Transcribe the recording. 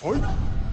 はい。